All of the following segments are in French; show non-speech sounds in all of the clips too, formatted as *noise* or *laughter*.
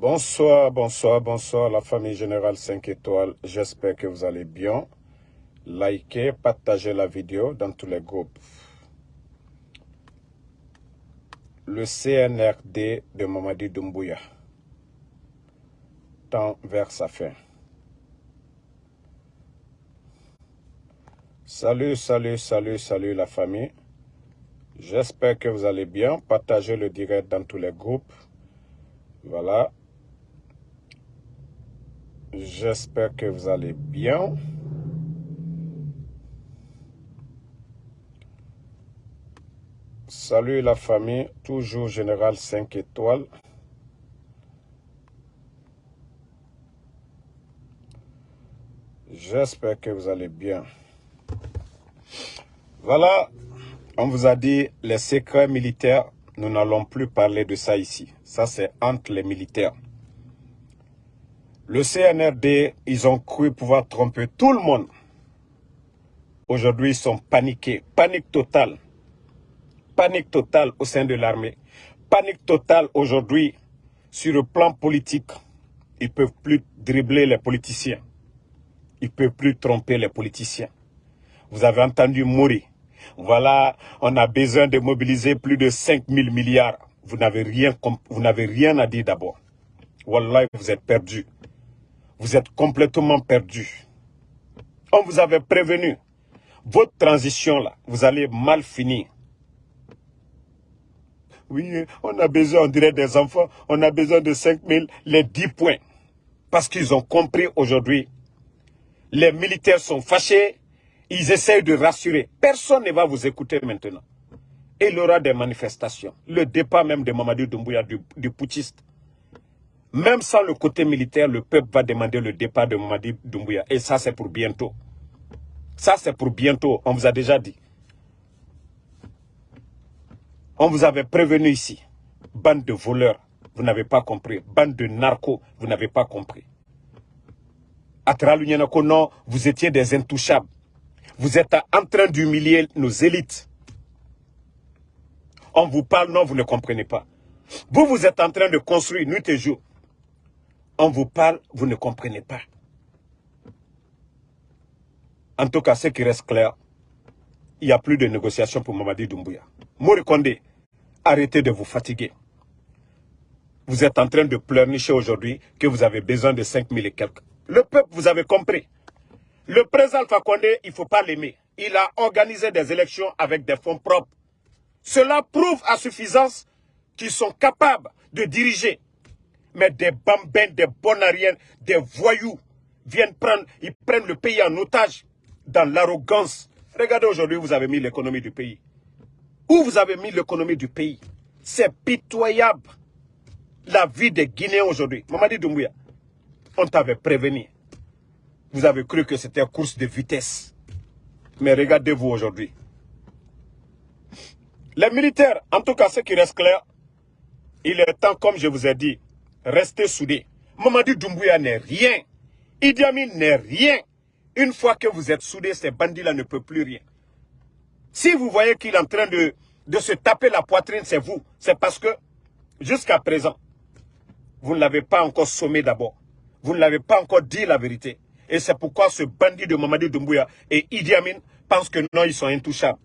Bonsoir, bonsoir, bonsoir la famille générale 5 étoiles. J'espère que vous allez bien. Likez, partagez la vidéo dans tous les groupes. Le CNRD de Mamadi Doumbouya tend vers sa fin. Salut, salut, salut, salut la famille. J'espère que vous allez bien. Partagez le direct dans tous les groupes. Voilà. J'espère que vous allez bien. Salut la famille, toujours Général 5 étoiles. J'espère que vous allez bien. Voilà, on vous a dit les secrets militaires, nous n'allons plus parler de ça ici. Ça, c'est entre les militaires. Le CNRD, ils ont cru pouvoir tromper tout le monde. Aujourd'hui, ils sont paniqués. Panique totale. Panique totale au sein de l'armée. Panique totale aujourd'hui sur le plan politique. Ils ne peuvent plus dribbler les politiciens. Ils ne peuvent plus tromper les politiciens. Vous avez entendu mourir. Voilà, on a besoin de mobiliser plus de 5 000 milliards. Vous n'avez rien, rien à dire d'abord. Wallah, vous êtes perdus. Vous êtes complètement perdus. On vous avait prévenu. Votre transition là, vous allez mal finir. Oui, on a besoin, on dirait des enfants, on a besoin de 5 000, les 10 points. Parce qu'ils ont compris aujourd'hui. Les militaires sont fâchés, ils essayent de rassurer. Personne ne va vous écouter maintenant. Et il y aura des manifestations. Le départ même de Mamadou Doumbouya, du, du. Même sans le côté militaire, le peuple va demander le départ de Mamadi Doumbouya. Et ça, c'est pour bientôt. Ça, c'est pour bientôt. On vous a déjà dit. On vous avait prévenu ici. Bande de voleurs, vous n'avez pas compris. Bande de narcos, vous n'avez pas compris. Atralunyanako, non, vous étiez des intouchables. Vous êtes en train d'humilier nos élites. On vous parle, non, vous ne comprenez pas. Vous, vous êtes en train de construire nuit et jour. On vous parle, vous ne comprenez pas. En tout cas, ce qui reste clair, il n'y a plus de négociations pour Mamadi Doumbouya. Mori Kondé, arrêtez de vous fatiguer. Vous êtes en train de pleurnicher aujourd'hui que vous avez besoin de 5 000 et quelques. Le peuple, vous avez compris. Le président Alpha il ne faut pas l'aimer. Il a organisé des élections avec des fonds propres. Cela prouve à suffisance qu'ils sont capables de diriger. Mais des bambins, des bonariens, des voyous viennent prendre, ils prennent le pays en otage dans l'arrogance. Regardez aujourd'hui, vous avez mis l'économie du pays. Où vous avez mis l'économie du pays? C'est pitoyable. La vie des Guinéens aujourd'hui. Mamadi Doumbouya, on t'avait prévenu. Vous avez cru que c'était une course de vitesse. Mais regardez-vous aujourd'hui. Les militaires, en tout cas, ce qui reste clair, il est temps, comme je vous ai dit, rester soudés. Mamadi Doumbouya n'est rien. Idi Amin n'est rien. Une fois que vous êtes soudés, ces bandits-là ne peuvent plus rien. Si vous voyez qu'il est en train de, se taper la poitrine, c'est vous. C'est parce que, jusqu'à présent, vous ne l'avez pas encore sommé d'abord. Vous ne l'avez pas encore dit la vérité. Et c'est pourquoi ce bandit de Mamadi Doumbouya et Idi Amin pensent que non, ils sont intouchables.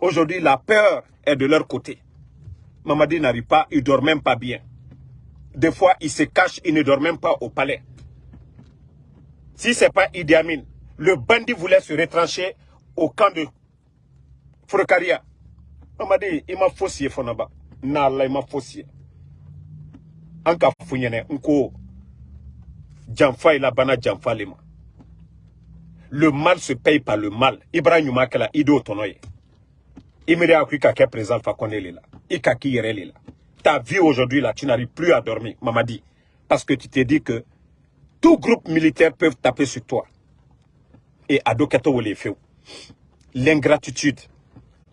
Aujourd'hui, la peur est de leur côté. Mamadi n'arrive pas, il ne dort même pas bien. Des fois, il se cache, il ne dort même pas au palais. Si ce n'est pas Idi Amin, le bandit voulait se retrancher au camp de Frokaria. Mamadi, il m'a faussé, Fonaba. Nala, il m'a faussé. Anka Funyene, Nko, Djanfa il a bana Djanfa lema. Le mal se paye par le mal. Ibrahim Makela, Ido Tonoye. Imiri Afrika qui est présent, Fakone là. Ikaki Yerele là. Ta vie aujourd'hui là, tu n'arrives plus à dormir, Mamadi. Parce que tu t'es dit que tout groupe militaire peut taper sur toi. Et Adokato Wolefeu. L'ingratitude.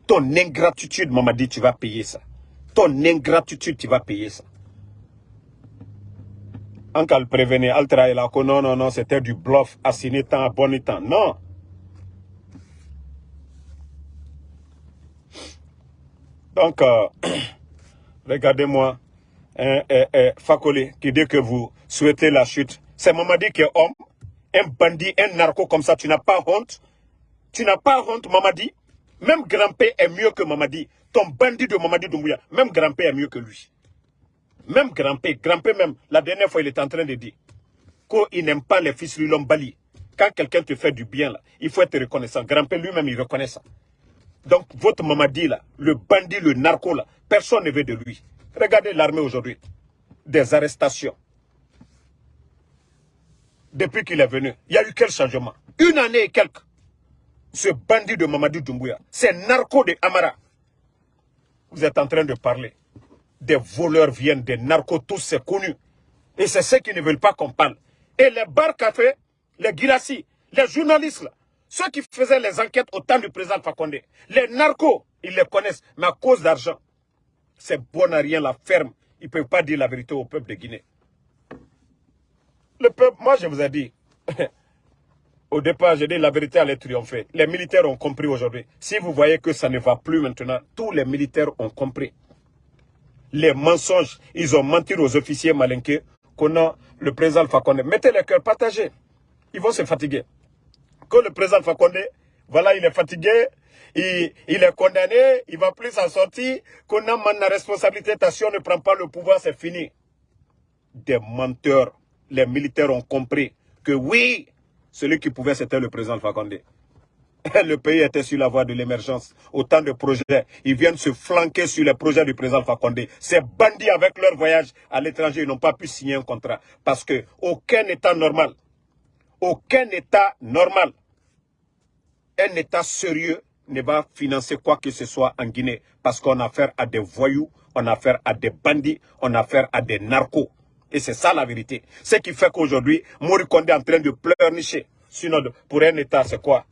Ton ingratitude, Mamadi, tu vas payer ça. Ton ingratitude, tu vas payer ça. Le prévenir, Altra là, que non, non, non, c'était du bluff, assigné temps, bon temps. Non. Donc, euh, *clears throat* regardez-moi. Fakoli qui dit que vous souhaitez la chute. C'est Mamadi qui est homme, un bandit, un narco comme ça. Tu n'as pas honte. Tu n'as pas honte, Mamadi. Même Grand-Père est mieux que Mamadi. Ton bandit de Mamadi Doumbouya, même Grand-Père est mieux que lui. Même Grand-Père, Grand-Père même, la dernière fois, il est en train de dire qu'il n'aime pas les fils de Bali. Quand quelqu'un te fait du bien, là, il faut être reconnaissant. Grand-Père lui-même, il reconnaît ça. Donc, votre Mamadi, là, le bandit, le narco, là, personne ne veut de lui. Regardez l'armée aujourd'hui. Des arrestations. Depuis qu'il est venu, il y a eu quel changement? Une année et quelques. Ce bandit de Mamadi Doumbouya, ces narcos de Amara. Vous êtes en train de parler. Des voleurs viennent, des narcos, tous c'est connu. Et c'est ceux qui ne veulent pas qu'on parle. Et les bar cafés, les girassi, les journalistes, là, ceux qui faisaient les enquêtes au temps du président Fakonde, les narcos, ils les connaissent, mais à cause d'argent, c'est bon à rien la ferme. Ils ne peuvent pas dire la vérité au peuple de Guinée. Le peuple, moi je vous ai dit, *laughs* au départ, j'ai dit la vérité allait triompher. Les militaires ont compris aujourd'hui. Si vous voyez que ça ne va plus maintenant, tous les militaires ont compris. Les mensonges, ils ont menti aux officiers malinqués qu'on a le président Fakonde. Mettez les cœurs, partagés. Ils vont se fatiguer. Le président Fakonde, voilà, il est fatigué, il, est condamné, il ne va plus s'en sortir, qu'on a la responsabilité, si on ne prend pas le pouvoir, c'est fini. Des menteurs, les militaires ont compris que oui, celui qui pouvait, c'était le président Fakonde. *laughs* Le pays était sur la voie de l'émergence. Autant de projets. Ils viennent se flanquer sur les projets du président Fakonde. Ces bandits, avec leur voyage à l'étranger, ils n'ont pas pu signer un contrat. Parce que aucun État normal, aucun État normal, un État sérieux ne va financer quoi que ce soit en Guinée parce qu'on a affaire à des voyous, on a affaire à des bandits, on a affaire à des narcos. Et c'est ça la vérité. Ce qui fait qu'aujourd'hui, Morikonde est en train de pleurnicher. Sinon, pour un État, c'est quoi?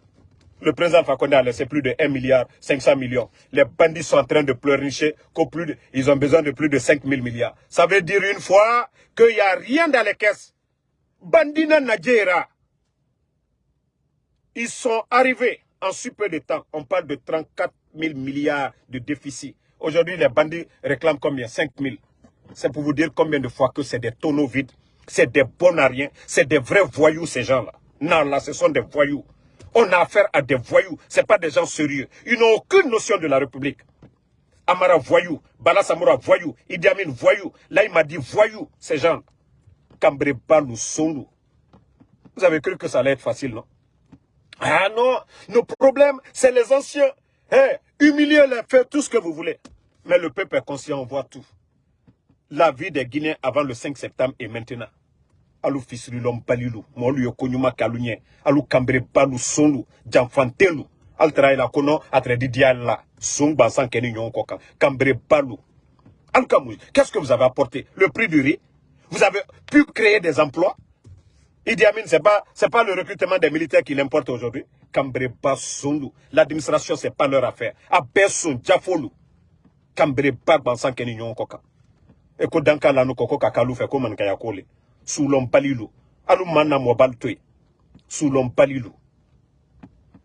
Le président Fakonde a laissé plus de 1 milliard 500 millions. Les bandits sont en train de pleurnicher plus ils ont besoin de plus de 5 000 milliards. Ça veut dire une fois qu'il n'y a rien dans les caisses. Bandina Nadjera, ils sont arrivés en super de temps. On parle de 34 000 milliards de déficit. Aujourd'hui, les bandits réclament combien? 5 000. C'est pour vous dire combien de fois que c'est des tonneaux vides. C'est des bonariens. C'est des vrais voyous, ces gens-là. Non, là, ce sont des voyous. On a affaire à des voyous. Ce pas des gens sérieux. Ils n'ont aucune notion de la République. Amara voyou, Bala Samoura voyou, Idi Amin voyou, là il m'a dit voyou, ces gens. Sonu. Vous avez cru que ça allait être facile, non? Ah non, nos problèmes, c'est les anciens. Hey, humiliez-les, faites tout ce que vous voulez. Mais le peuple est conscient, on voit tout. La vie des Guinéens avant le 5 septembre et maintenant. Alou fisrilom palilou, molu yokonyuma kalunye, alou kambre balu sonu, janfantelu, altra ila kono atre didiala, song bansan keni nyon koka, kambre balu. Alkamouj, qu'est-ce que vous avez apporté? Le prix du riz? Vous avez pu créer des emplois? Idi Amin, ce n'est pas, pas le recrutement des militaires qui l'importe aujourd'hui. Cambre Bassondu. L'administration, ce n'est pas leur affaire. Abesson, Jafolu. Cambre Bagbansan Kenignon Koka. Dans le nous koko kakalou fait comme un kayakole. Sous l'homme palilou. Alou manna mobile tue. Sous l'homme palilou.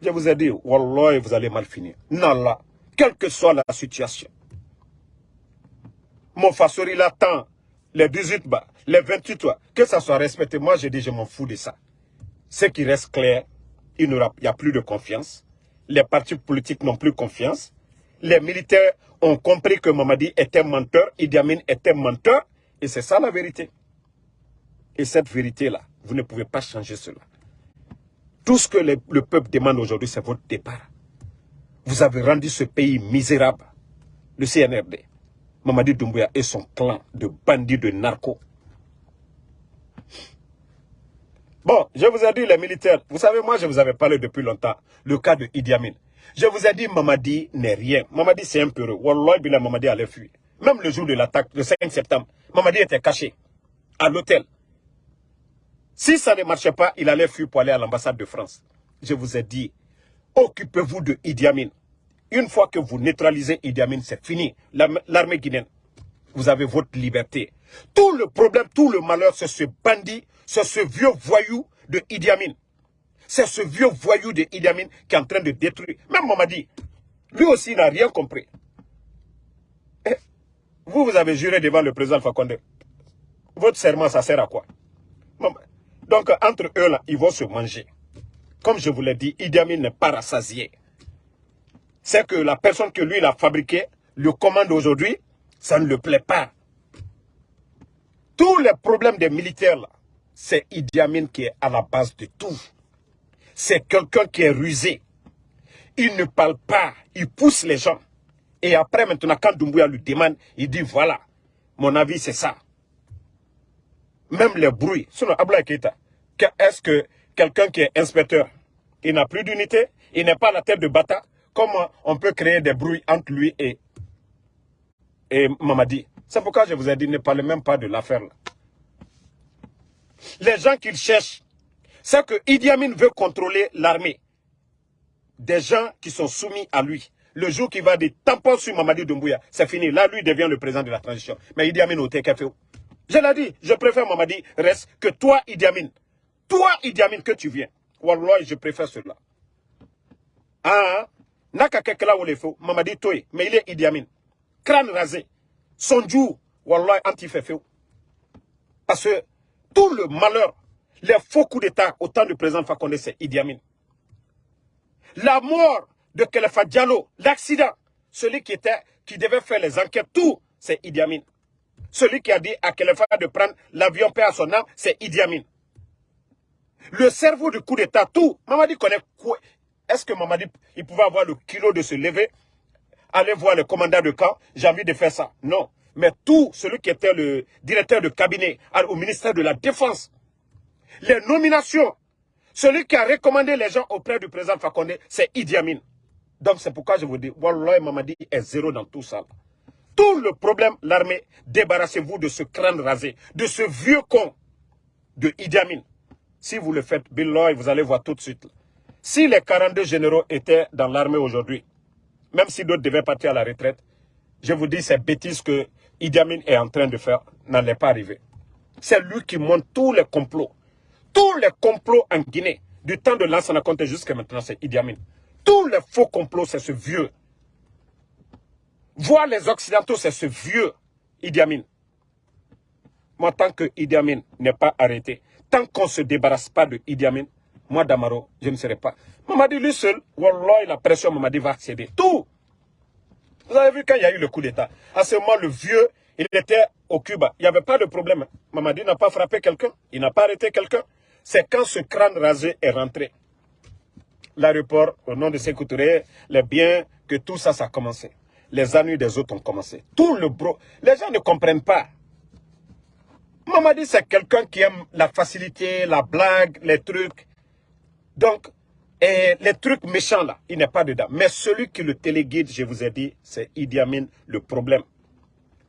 Je vous ai dit, Wallah, vous allez mal finir. Nala. Quelle que soit la situation. Mon fasori l'attend les 18 bas, les 28 toits, que ça soit respecté. Moi, je dis, je m'en fous de ça. Ce qui reste clair, il n'y a plus de confiance. Les partis politiques n'ont plus confiance. Les militaires ont compris que Mamadi était menteur, Idi Amin était menteur. Et c'est ça la vérité. Et cette vérité-là, vous ne pouvez pas changer cela. Tout ce que le peuple demande aujourd'hui, c'est votre départ. Vous avez rendu ce pays misérable, le CNRD. Mamadi Doumbouya et son clan de bandits, de narcos. Bon, je vous ai dit les militaires. Vous savez, moi, je vous avais parlé depuis longtemps. Le cas de Idi Amin. Je vous ai dit, Mamadi n'est rien. Mamadi, c'est un peu heureux. Wallah, Bila Mamadi allait fuir. Même le jour de l'attaque, le 5 septembre, Mamadi était caché à l'hôtel. Si ça ne marchait pas, il allait fuir pour aller à l'ambassade de France. Je vous ai dit, occupez-vous de Idi Amin. Une fois que vous neutralisez Idi Amin, c'est fini. L'armée guinéenne, vous avez votre liberté. Tout le problème, tout le malheur, c'est ce bandit, c'est ce vieux voyou de Idi Amin. C'est ce vieux voyou de Idi Amin qui est en train de détruire. Même dit, lui aussi n'a rien compris. Eh, vous, vous avez juré devant le président Fakonde. Votre serment, ça sert à quoi? Donc, entre eux, là, ils vont se manger. Comme je vous l'ai dit, Idi Amin n'est pas rassasié. C'est que la personne que lui, il a fabriqué, le commande aujourd'hui, ça ne le plaît pas. Tous les problèmes des militaires, là, c'est Idi Amin qui est à la base de tout. C'est quelqu'un qui est rusé. Il ne parle pas, il pousse les gens. Et après, maintenant, quand Doumbouya lui demande, il dit, voilà, mon avis, c'est ça. Même les bruits. Sinon, Abla est-ce que quelqu'un qui est inspecteur, il n'a plus d'unité, il n'est pas la tête de Bata, comment on peut créer des bruits entre lui et, et Mamadi? C'est pourquoi je vous ai dit, ne parlez même pas de l'affaire. Les gens qu'il cherche, c'est que Idi Amin veut contrôler l'armée. Des gens qui sont soumis à lui le jour qu'il va dire tampon sur Mamadi Doumbouya, c'est fini. Là, lui devient le président de la transition. Mais Idi Amin au TKFO. Je l'ai dit, je préfère Mamadi reste que toi, Idi Amin. Toi, Idi Amin, que tu viens. Wallah, je préfère cela. Ah, Ou les faux, Mamadi Toye, mais il est Idi Amin. Crâne rasé. Son jour, Wallah, anti Parce que tout le malheur, les faux coups d'État au temps du président Fakonde, c'est Idi Amin. La mort de Khalifa Diallo, l'accident, celui qui, était, qui devait faire les enquêtes, tout, c'est Idi Amin. Celui qui a dit à Khalifa de prendre l'avion paix à son âme, c'est Idi Amin. Le cerveau du coup d'État, tout. Mamadi connaît Est-ce que Mamadi, il pouvait avoir le kilo de se lever, aller voir le commandant de camp, j'ai envie de faire ça. Non. Mais tout, celui qui était le directeur de cabinet au ministère de la Défense, les nominations, celui qui a recommandé les gens auprès du président Fakonde, c'est Idi Amin. Donc c'est pourquoi je vous dis, Wallah Mamadi est zéro dans tout ça. Tout le problème, l'armée, débarrassez-vous de ce crâne rasé, de ce vieux con de Idi Amin. Si vous le faites, Billoy, vous allez voir tout de suite. Si les 42 généraux étaient dans l'armée aujourd'hui, même si d'autres devaient partir à la retraite, je vous dis, ces bêtises que Idi Amin est en train de faire n'allaient pas arriver. C'est lui qui monte tous les complots. Tous les complots en Guinée, du temps de Lansana Conte jusqu'à maintenant, c'est Idi Amin. Tous les faux complots, c'est ce vieux. Voir les Occidentaux, c'est ce vieux Idi Amin. Moi, tant que Idi Amin n'est pas arrêté, tant qu'on ne se débarrasse pas de Idi Amin, moi, Damaro, je ne serai pas. Mamadi, lui seul, Wallah, la pression, Mamadi va accéder. Tout. Vous avez vu quand il y a eu le coup d'État. À ce moment, le vieux, il était au Cuba. Il n'y avait pas de problème. Mamadi n'a pas frappé quelqu'un. Il n'a pas arrêté quelqu'un. C'est quand ce crâne rasé est rentré l'aéroport, au nom de Sékou les biens, que tout ça, ça a commencé. Les ennuis des autres ont commencé. Tout le bro. Les gens ne comprennent pas. Mamadi, c'est quelqu'un qui aime la facilité, la blague, les trucs. Donc, les trucs méchants là, il n'est pas dedans. Mais celui qui le téléguide, je vous ai dit, c'est Idi Amin, le problème.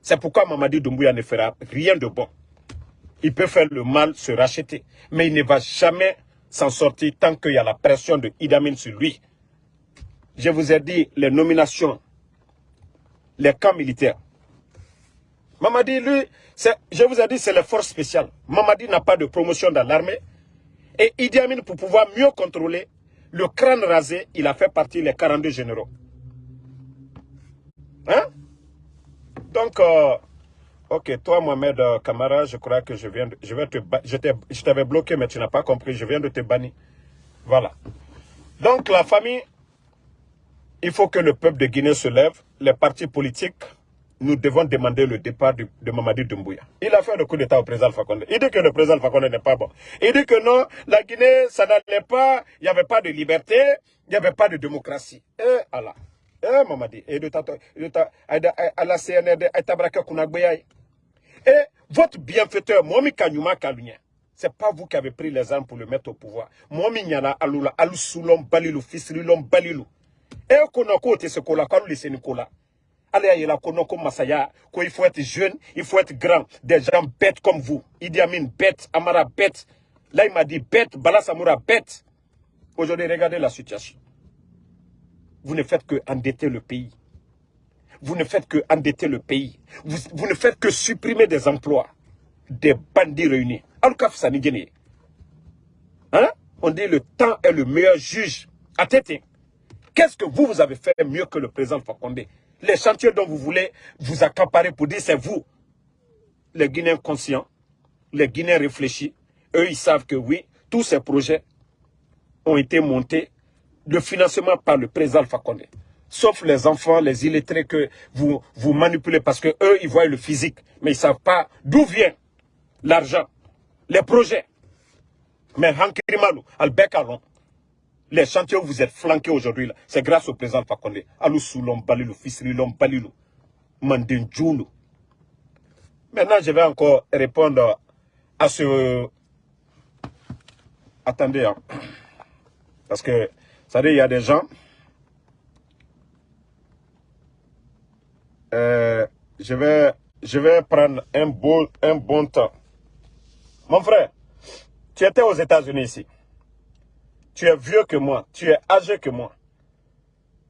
C'est pourquoi Mamadi Doumbouya ne fera rien de bon. Il peut faire le mal, se racheter. Mais il ne va jamais s'en sortir tant qu'il y a la pression de Idamine sur lui. Je vous ai dit les nominations, les camps militaires. Mamadi, lui, je vous ai dit, c'est les forces spéciales. Mamadi n'a pas de promotion dans l'armée. Et Idi Amin, pour pouvoir mieux contrôler, le crâne rasé, il a fait partie des 42 généraux. Hein? Donc, euh, Ok, toi Mohamed euh, Kamara, je crois que je viens de, je vais te je t'avais bloqué mais tu n'as pas compris, je viens de te bannir. Voilà. Donc la famille, il faut que le peuple de Guinée se lève, les partis politiques, nous devons demander le départ de, Mamadi Doumbouya. Il a fait le coup d'état au président Fakonde. Il dit que le président Fakonde n'est pas bon. Il dit que non, la Guinée, ça n'allait pas, il n'y avait pas de liberté, il n'y avait pas de démocratie. Et Allah. Eh Mamadi, et de à la CNRD. Et votre bienfaiteur, Momi Kanyuma Kalunya, c'est pas vous qui avez pris les armes pour le mettre au pouvoir. Momi Nyana Alula, Alusulom Balilu, Fisrilom Balilu. Et konoko te se kola, kalu lise Nicola. Allez, il a masaya, qu'il faut être jeune, il faut être grand. Des gens bêtes comme vous. Idi Amin bête, Amara bête. Là, il m'a dit bête, Balasamura bête. Aujourd'hui, regardez la situation. Vous ne faites que endetter le pays vous ne faites que endetter le pays. Vous, ne faites que supprimer des emplois. Des bandits réunis. Hein? On dit le temps est le meilleur juge. À Qu'est-ce que vous, vous avez fait mieux que le président Fakonde? Les chantiers dont vous voulez vous accaparer pour dire c'est vous. Les Guinéens conscients, les Guinéens réfléchis, eux, ils savent que oui, tous ces projets ont été montés, de financement par le président Alpha Condé. Sauf les enfants, les illettrés que vous, manipulez parce que eux, ils voient le physique, mais ils ne savent pas d'où vient l'argent, les projets. Mais Hankirimalu, Albert Caron, les chantiers où vous êtes flanqués aujourd'hui, c'est grâce au président Fakonde. Alou Soulom Balilou, Fisrilom Balilou, Mandinjoulou. Maintenant, je vais encore répondre à ce... Attendez, hein. parce que, ça dit, il y a des gens... Euh, je, vais, je vais prendre un bon, un bon temps. Mon frère, tu étais aux États-Unis ici. Tu es vieux que moi. Tu es âgé que moi.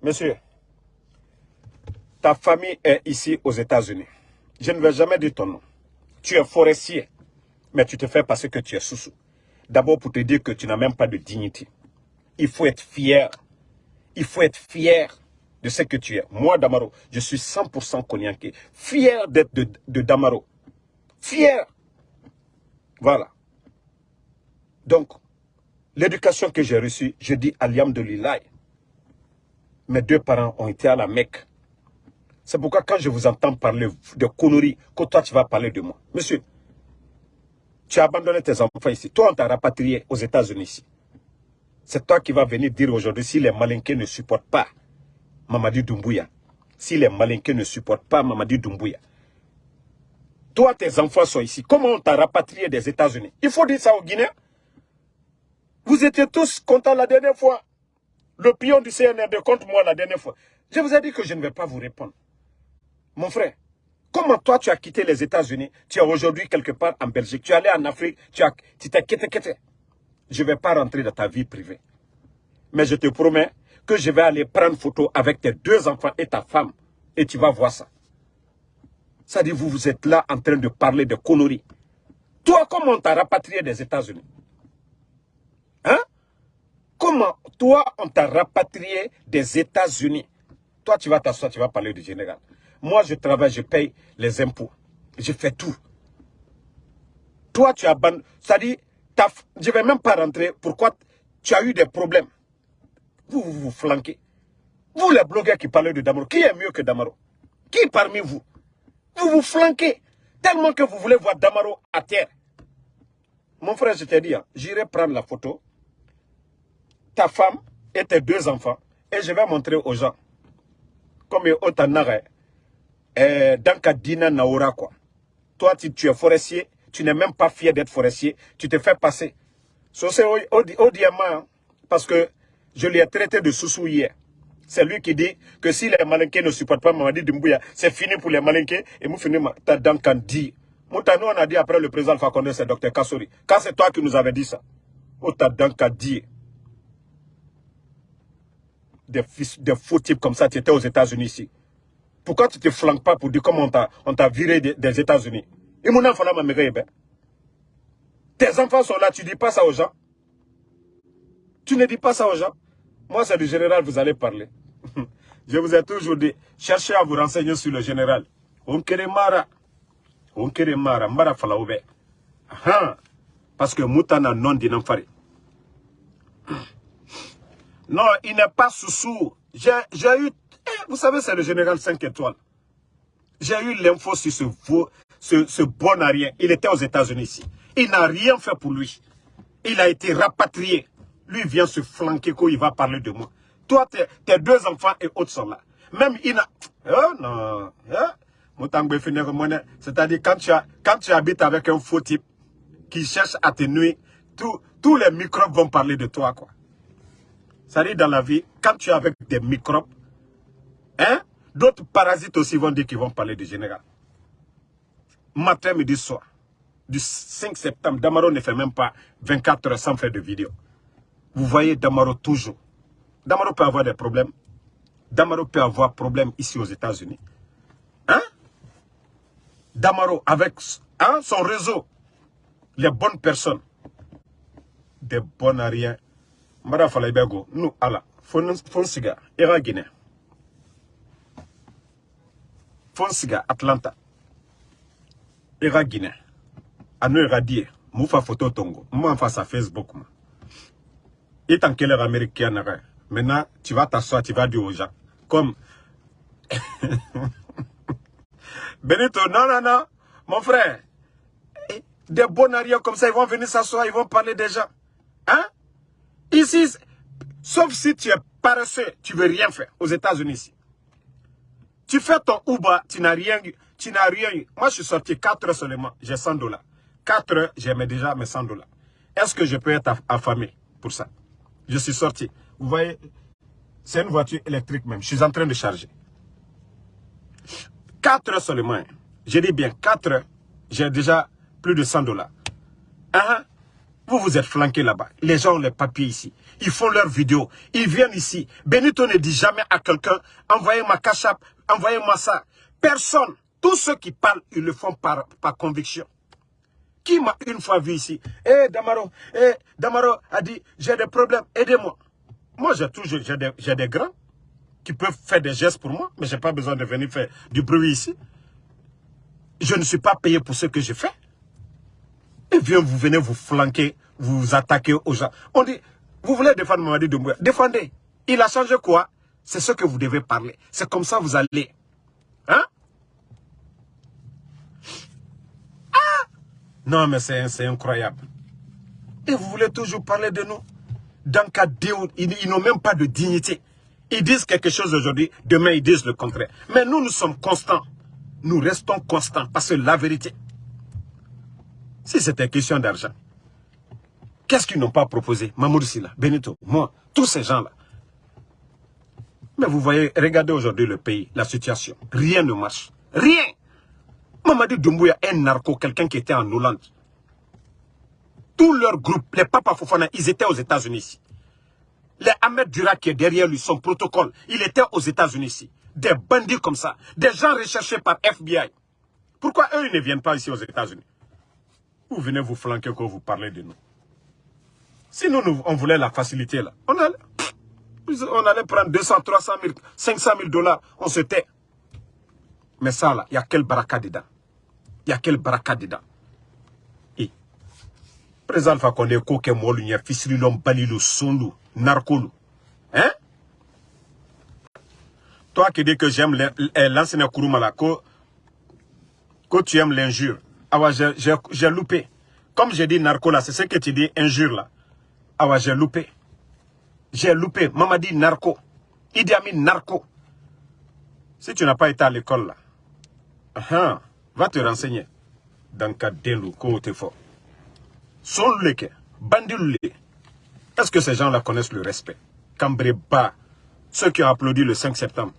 Monsieur, ta famille est ici aux États-Unis. Je ne vais jamais dire ton nom. Tu es forestier, mais tu te fais passer que tu es sous-sous. D'abord pour te dire que tu n'as même pas de dignité. Il faut être fier. Il faut être fier de ce que tu es. Moi, Damaro, je suis 100% cognaqué. Fier d'être de, de Damaro. Fier. Voilà. Donc, L'éducation que j'ai reçue, je dis Aliam de Lilay. Mes deux parents ont été à la Mecque. C'est pourquoi quand je vous entends parler de conneries, que toi tu vas parler de moi. Monsieur, tu as abandonné tes enfants ici. Toi, on t'a rapatrié aux États-Unis ici. C'est toi qui vas venir dire aujourd'hui si les malinqués ne supportent pas Mamadi Doumbouya. Si les malinqués ne supportent pas Mamadi Doumbouya. Toi, tes enfants sont ici. Comment on t'a rapatrié des États-Unis? Il faut dire ça aux Guinéens. Vous étiez tous contents la dernière fois. Le pion du CNRD contre moi la dernière fois. Je vous ai dit que je ne vais pas vous répondre. Mon frère, comment toi tu as quitté les États-Unis? Tu es aujourd'hui quelque part en Belgique. Tu es allé en Afrique. Tu t'es quitté, quitté. Je ne vais pas rentrer dans ta vie privée. Mais je te promets que je vais aller prendre photo avec tes deux enfants et ta femme. Et tu vas voir ça. Ça dit, vous, vous êtes là en train de parler de conneries. Toi, comment on t'a rapatrié des États-Unis? Hein? Comment toi, on t'a rapatrié des États-Unis? Toi, tu vas t'asseoir, tu vas parler du général. Moi, je travaille, je paye les impôts. Je fais tout. Toi, tu as... Ça dit, je ne vais même pas rentrer. Pourquoi tu as eu des problèmes? Vous, vous vous flanquez. Vous, les blogueurs qui parlent de Damaro, qui est mieux que Damaro? Qui parmi vous? Vous vous flanquez. Tellement que vous voulez voir Damaro à terre. Mon frère, je t'ai dit, hein, j'irai prendre la photo ta femme et tes deux enfants. Et je vais montrer aux gens. Comme Otanare, eh, dans Dina Naura, quoi. Toi, tu, es forestier, tu n'es même pas fier d'être forestier, tu te fais passer. So, c'est au, diamant, hein, parce que je lui ai traité de sous hier. C'est lui qui dit que si les malinqués ne supportent pas Mamadi Doumbouya, c'est fini pour les malinqués. Et nous finissons Duncan dit. nous on a dit après le président Fakonde, c'est Dr Kassouri. Quand c'est toi qui nous avais dit ça. Ota Duncan dit des, faux types comme ça, tu étais aux États-Unis ici. Pourquoi tu ne te flanques pas pour dire comment on t'a viré des, États-Unis? Tes enfants sont là, tu ne dis pas ça aux gens. Tu ne dis pas ça aux gens. Moi, c'est du général, vous allez parler. *laughs* Je vous ai toujours dit, cherchez à vous renseigner sur le général. On mara. On mara, mara falaoube. Parce que Moutana non d'inamfari. Non, il n'est pas sous-sous. J'ai eu... Eh, vous savez, c'est le général 5 étoiles. J'ai eu l'info sur ce, ce, ce bon à rien. Il était aux États-Unis ici. Il n'a rien fait pour lui. Il a été rapatrié. Lui vient se flanquer quand il va parler de moi. Toi, tes, deux enfants et autres sont là. Même il n'a... Oh non. Hein? C'est-à-dire quand tu, quand tu habites avec un faux type qui cherche à te nuire, tous les microbes vont parler de toi. quoi. Ça dit dans la vie, quand tu es avec des microbes, hein, d'autres parasites aussi vont dire qu'ils vont parler du général. Matin, midi, soir. Du 5 septembre, Damaro ne fait même pas 24 heures sans faire de vidéo. Vous voyez Damaro toujours. Damaro peut avoir des problèmes. Damaro peut avoir problème ici aux États-Unis. Hein? Damaro avec hein, son réseau, les bonnes personnes, des bons à rien, mbara fala ibego nu ala fon siga ira guinée Fonsiga, Atlanta. Ira Guinée. Ano ira die. Moufa photo tongo. Face à Facebook. Et tant qu'elle est américaine, maintenant, tu vas t'asseoir, tu vas dire aux gens. Comme. Benito, non, non, non. Mon frère. Eh, des bonariens comme ça, ils vont venir s'asseoir, ils vont parler des gens. Hein? Ici, sauf si tu es paresseux, tu veux rien faire aux États-Unis. Tu fais ton Uber, tu n'as rien, tu n'as rien eu. Moi, je suis sorti 4 heures seulement, j'ai 100 dollars. 4 heures, j'ai déjà mes 100 dollars. Est-ce que je peux être affamé pour ça? Je suis sorti. Vous voyez, c'est une voiture électrique même. Je suis en train de charger. 4 heures seulement. J'ai dit bien 4 heures, j'ai déjà plus de 100 dollars. Hein? Vous vous êtes flanqué là-bas. Les gens ont les papiers ici. Ils font leurs vidéos. Ils viennent ici. Benito ne dit jamais à quelqu'un, envoyez-moi cachap, envoyez-moi ça. Personne. Tous ceux qui parlent, ils le font par, par conviction. Qui m'a une fois vu ici? Eh, Damaro, eh, Damaro a dit, j'ai des problèmes, aidez-moi. Moi, j'ai toujours, j'ai des, des grands qui peuvent faire des gestes pour moi, mais je n'ai pas besoin de venir faire du bruit ici. Je ne suis pas payé pour ce que je fais. Vous venez vous flanquer, vous attaquer aux gens. On dit, vous voulez défendre Mamadi Doumbouya Défendez. Il a changé quoi? C'est ce que vous devez parler. C'est comme ça vous allez. Hein? Ah Non, mais c'est incroyable. Et vous voulez toujours parler de nous? Dans ils, ils n'ont même pas de dignité. Ils disent quelque chose aujourd'hui, demain ils disent le contraire. Mais nous, nous sommes constants. Nous restons constants parce que la vérité, si c'était question d'argent, qu'est-ce qu'ils n'ont pas proposé? Mamoudou Silla, Benito, moi, tous ces gens-là. Mais vous voyez, regardez aujourd'hui le pays, la situation. Rien ne marche. Rien. Mamadi Doumbouya un narco, quelqu'un qui était en Hollande. Tout leur groupe, les Papa Fofana, ils étaient aux États-Unis. Les Ahmed Dura qui est derrière lui, son protocole, il était aux États-Unis. Des bandits comme ça, des gens recherchés par FBI. Pourquoi eux, ils ne viennent pas ici aux États-Unis? Vous venez vous flanquer quand vous parlez de nous. Si nous, on voulait la facilité là, on allait, on allait prendre 200, 300 000, 500 000 dollars, on se tait. Mais ça là, il y a quel baraka dedans? Il y a quel baraka dedans? Et, président Alpha Condé, Koke Molu, Fisrilom, Balilou, Sonlou, Narkolou. Hein? Toi qui dis que j'aime eh, l'enseignant Kouroumala, que tu aimes l'injure, ah ouais, j'ai loupé. Comme j'ai dit narco là, c'est ce que tu dis injure là. Ah ouais, j'ai loupé. J'ai loupé. Maman dit narco. Idi Amin narco. Si tu n'as pas été à l'école là, uh -huh, va te renseigner. Dans le de ko te fort. Son leke. Est-ce que ces gens-là connaissent le respect? Cambreba, ceux qui ont applaudi le 5 septembre,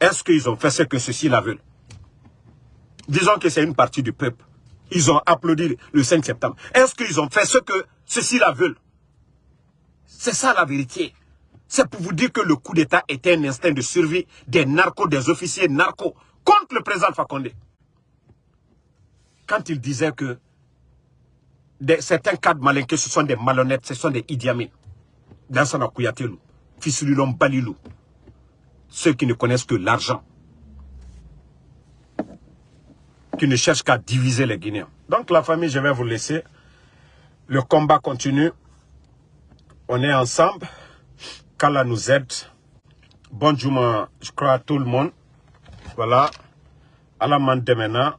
est-ce qu'ils ont fait ce que ceux-ci la veulent? Disons que c'est une partie du peuple. Ils ont applaudi le 5 septembre. Est-ce qu'ils ont fait ce que ceux-ci la veulent? C'est ça la vérité. C'est pour vous dire que le coup d'État était un instinct de survie des narcos, des officiers narcos contre le président Fakonde. Quand il disait que certains cadres malinqués, ce sont des malhonnêtes, ce sont des idiamines. Kouyatelou, Fissulilom Balilou. Ceux qui ne connaissent que l'argent qui ne cherche qu'à diviser les Guinéens. Donc la famille, je vais vous laisser. Le combat continue. On est ensemble. Kala nous aide. Bonjour, je crois à tout le monde. Voilà. Alaman demena.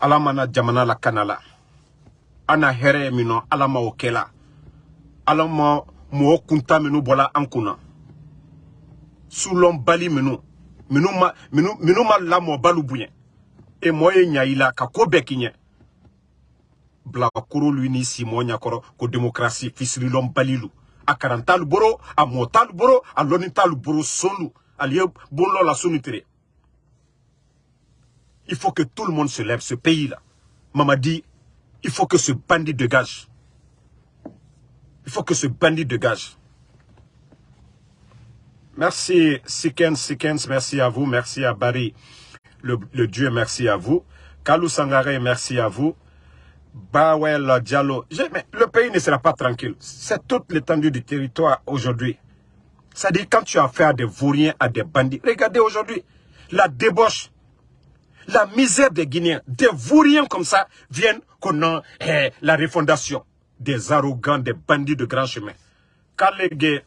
Alamana jamana la kanala. Ana here mino alama okela. Alama mo kunta minu bola ankuna. Soulon bali minu. Minu ma, ma la mo balu bouyen e mɔ ye ɲa i la ka ko lu ɲakɔrɔ ko démocratie fisirilɔn balilu. A karan a mɔ t'alu boro a lɔnni t'alu boro sonlu ali ye la sunu il faut que tout le monde se lève ce pays là Mamadi il faut que ce bandit dégage il faut que ce bandit dégage merci Sikens Sikens merci à vous merci à Barry le, Dieu, merci à vous. Kalou Sangare, merci à vous. Bawel Diallo. Le pays ne sera pas tranquille. C'est toute l'étendue du territoire aujourd'hui. C'est-à-dire quand tu as affaire à des vauriens, à des bandits. Regardez aujourd'hui, la débauche, la misère des Guinéens, des vauriens comme ça, viennent a eh, la refondation des arrogants, des bandits de grand chemin. Les